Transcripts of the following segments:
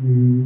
mm,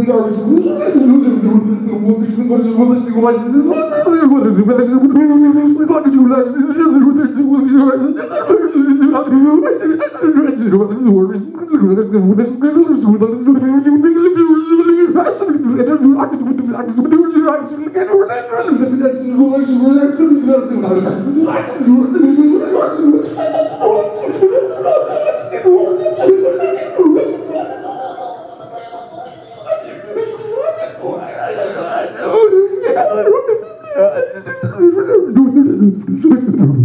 ligados.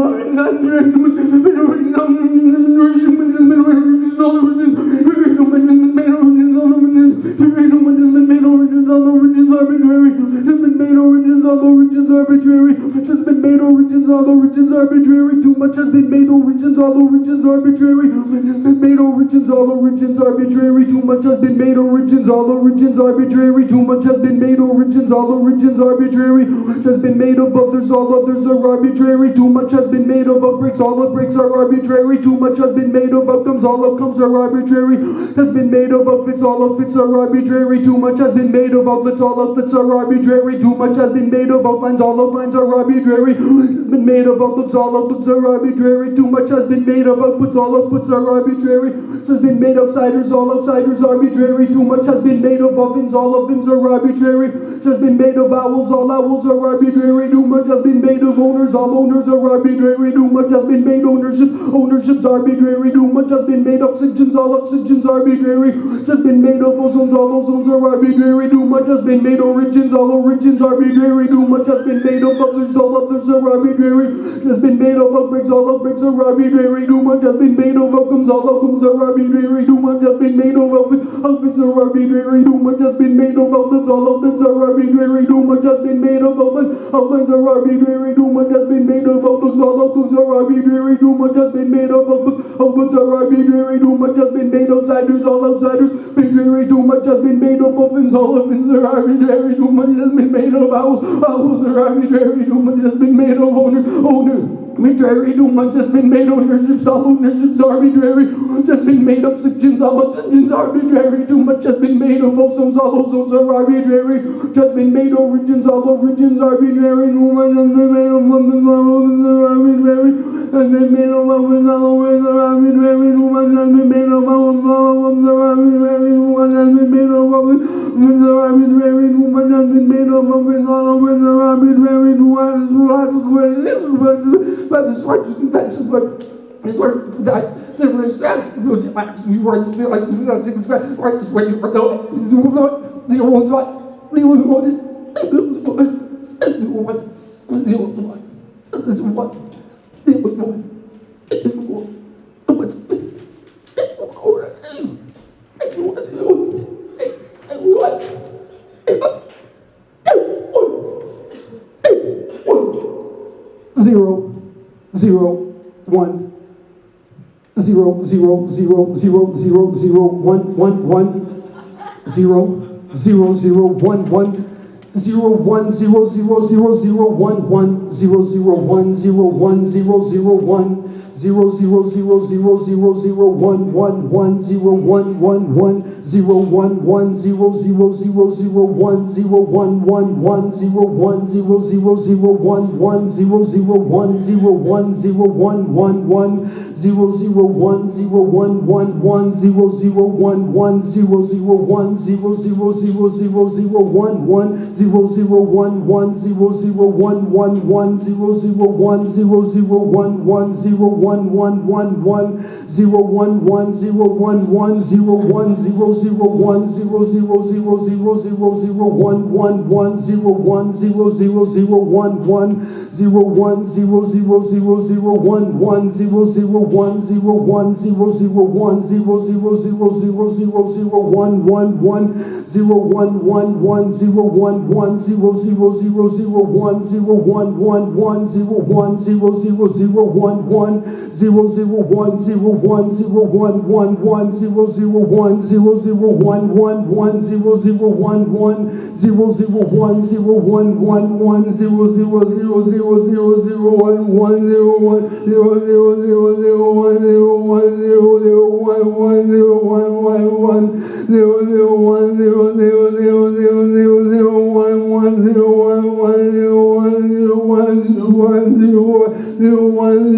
I'm all the regions arbitrary, which has been made, all regions, all the regions arbitrary, too much has been made, all regions, all the regions arbitrary. Made all regions, all regions arbitrary. Too much has been made, Origins, all the regions arbitrary, too much has been made, Origins, all the regions arbitrary. Which has been made of others, all others are arbitrary. Too much has been made of outbreaks all upbreaks are arbitrary. Too much has been made of outcomes, all outcomes are arbitrary. Has been made of outfits, all outfits are arbitrary. Too much has been made of outlets, all outlets are arbitrary. Too much has been made of outlines, all outlines are arbitrary. Has been made of outlooks, all outlooks are arbitrary. Too much has been made of outputs, all outputs are arbitrary. Has been made outsiders, all outsiders arbitrary. Too much has been made of ovens, all ovens are arbitrary. Has been made of owls, all owls are arbitrary. Too much has been made of owners, all owners are arbitrary. Too much has been made ownership, ownership's arbitrary. Too much has been made oxygens, all oxygens arbitrary. Has been made of ozones, all ozones are arbitrary. Too much has been made origins, all origins arbitrary. Much has been made of others, all others are arbitrary. Has been made of outbreaks, all outbreaks are arbitrary. Much has been made of outcomes, all outcomes are arbitrary. Much has been made of outfits, outfits are arbitrary. Much has been made of outlets, all outlets are arbitrary. Much has been made of outlets, outlets are arbitrary. Much has been made of outlets, all outlets are arbitrary. Much has been made of outlets, outlets are arbitrary. Much has been made outsiders, all outsiders arbitrary. Too much has been made of ovens, all ovens are arbitrary. Too much has been made of owls, owls are arbitrary. Much has been made of owner, owner. Arbitrary, much has been made ownerships, all ownerships arbitrary. Just been made oxygens, all oxygens arbitrary. Too much has been made of ozones, all ozones are arbitrary. Just been made of origins, all origins arbitrary. Woman has been made of women, all women are arbitrary. Has been made of women, all women are arbitrary. Woman has been made of women, all women are arbitrary. Woman has been made of women, women are arbitrary. Woman has been made of women, all women are arbitrary. Woman has been made of women, but this what that's what is what that the research will actually want to be like the six right is when you know this is what the old one the old one the old one the old one this is one the old one but Zero, zero, one, zero, zero, zero, zero, zero, zero, one, one, one, zero, zero, zero, one, one, zero, one, zero, zero, zero, zero, one, one, zero, zero, one, zero, one, zero, zero, one, zero zero zero zero zero zero one one one zero one one one zero one one zero zero zero zero one zero one one one zero one zero zero zero one one zero zero one zero one zero one one one zero zero one zero one one one zero zero one one zero zero one zero zero zero zero zero one one zero zero one one zero zero one one one zero zero one zero zero one one zero one one one one zero one one zero one one zero one zero zero one zero zero zero zero zero zero one one one zero one zero zero zero one one zero one zero zero zero zero one one zero zero one zero one zero zero one zero zero zero zero zero zero one one one zero one one one zero one one zero zero zero zero one zero one one one zero one zero zero zero one one zero zero one zero one zero one one one zero zero one zero zero one one one zero zero one one zero zero one zero one one one zero zero zero zero zero zero one one zero one zero zero zero zero one